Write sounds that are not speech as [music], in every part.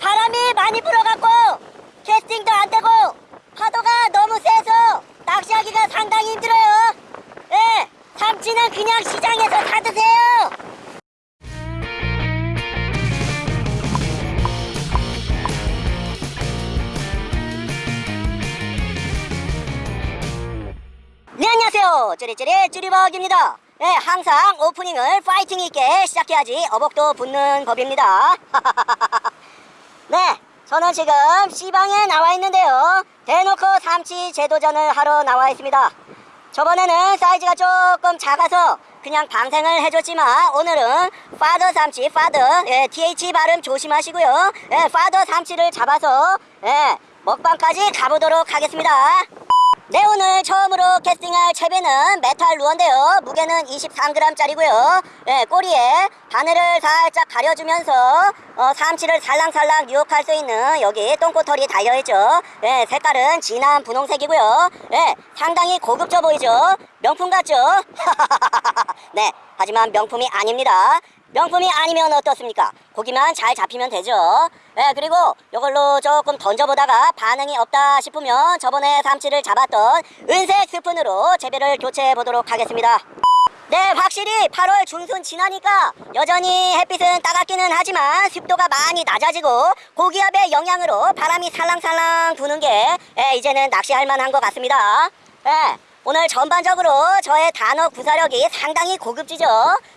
바람이 많이 불어갖고 캐스팅도 안 되고 파도가 너무 세서 낚시하기가 상당히 힘들어요. 예, 참치는 그냥 시장에서 사 드세요. 네 안녕하세요 쭈리쭈리 쭈리박입니다 네 항상 오프닝을 파이팅 있게 시작해야지 어복도 붙는 법입니다 네 [laughs] 저는 지금 C방에 나와 있는데요. 대놓고 삼치 재도전을 하러 나와 있습니다. 저번에는 사이즈가 조금 작아서 그냥 방생을 해줬지만 오늘은 father 삼치 father 예, TH 발음 조심하시고요. 예, father 삼치를 잡아서 예, 먹방까지 가보도록 하겠습니다 처음으로 캐스팅할 채비는 메탈 루어인데요. 무게는 23g짜리고요. 네, 꼬리에 바늘을 살짝 갈아주면서 어, 삼치를 살랑살랑 유혹할 수 있는 여기 똥꼬털이 달려있죠. 네, 색깔은 진한 분홍색이고요. 네, 상당히 고급져 보이죠? 명품 같죠? [laughs] 네 하지만 명품이 아닙니다 명품이 아니면 어떻습니까? 고기만 잘 잡히면 되죠. 네, 그리고 이걸로 조금 던져보다가 반응이 없다 싶으면 저번에 삼치를 잡았던 은색 스푼으로 재배를 교체해 보도록 하겠습니다. 네, 확실히 8월 중순 지나니까 여전히 햇빛은 따갑기는 하지만 습도가 많이 낮아지고 고기압의 영향으로 바람이 살랑살랑 부는 게 예, 이제는 낚시할 만한 것 같습니다. 예, 오늘 전반적으로 저의 단어 구사력이 상당히 고급지죠.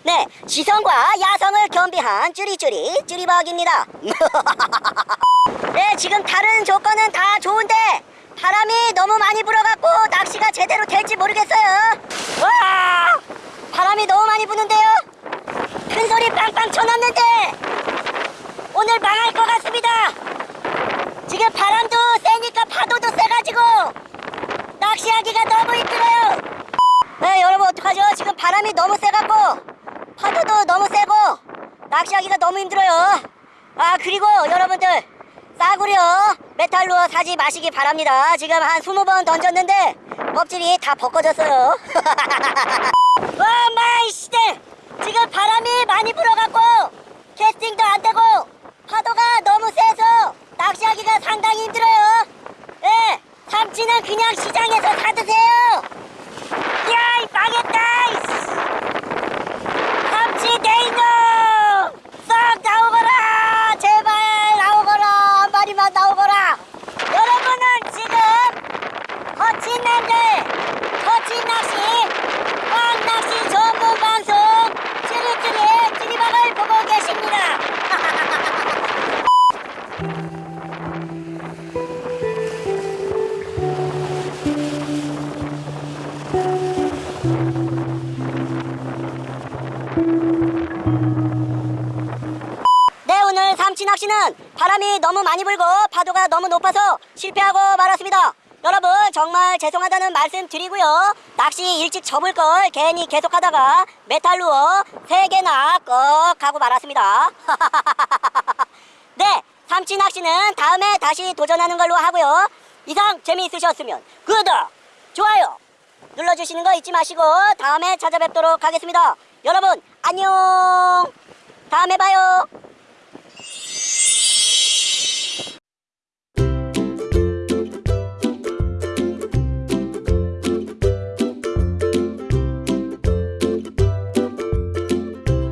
네, 지성과 야성을 겸비한 쭈리쭈리 쭈리박입니다. [laughs] 네, 지금 다른 조건은 다 좋은데 바람이 너무 많이 불어갖고 낚시가 제대로 될지 모르겠어요. 와, 바람이 너무 많이 부는데요. 큰 소리 빵빵 쳐놨는데 오늘 망할 것 같습니다. 지금 바람도 세니까 파도도 세가지고 낚시하기가 너무 힘들어요. 네, 여러분 어떡하죠? 지금 바람이 너무 세갖고 파도도 너무 세고 낚시하기가 너무 힘들어요. 아 그리고 여러분들 싸구려 메탈루어 사지 마시기 바랍니다. 지금 한 20번 던졌는데 껍질이 다 벗겨졌어요. [laughs] 와 마이 시대 지금 바람이 많이 불어갖고 캐스팅도 안 되고 파도가 너무 세서 낚시하기가 상당히 힘들어요. 예, 삼치는 그냥 시장에서 사 드세요. 야, 이 망했다. 삼치 대인놈 싹 나오거라. 제발 나오거라. 한 마리만 나오거라. 여러분은 지금 거친 남들, 거친 낚시, 꽝 낚시 전문 방송 찌릿찌릿 찌리박을 보고 낚시는 바람이 너무 많이 불고 파도가 너무 높아서 실패하고 말았습니다. 여러분 정말 죄송하다는 말씀 드리고요. 낚시 일찍 접을 걸 괜히 계속하다가 메탈루어 3개나 꺽 하고 말았습니다. [laughs] 네 삼치 낚시는 다음에 다시 도전하는 걸로 하고요. 이상 재미있으셨으면 구독 좋아요 눌러주시는 거 잊지 마시고 다음에 찾아뵙도록 하겠습니다. 여러분 안녕! 다음에 봐요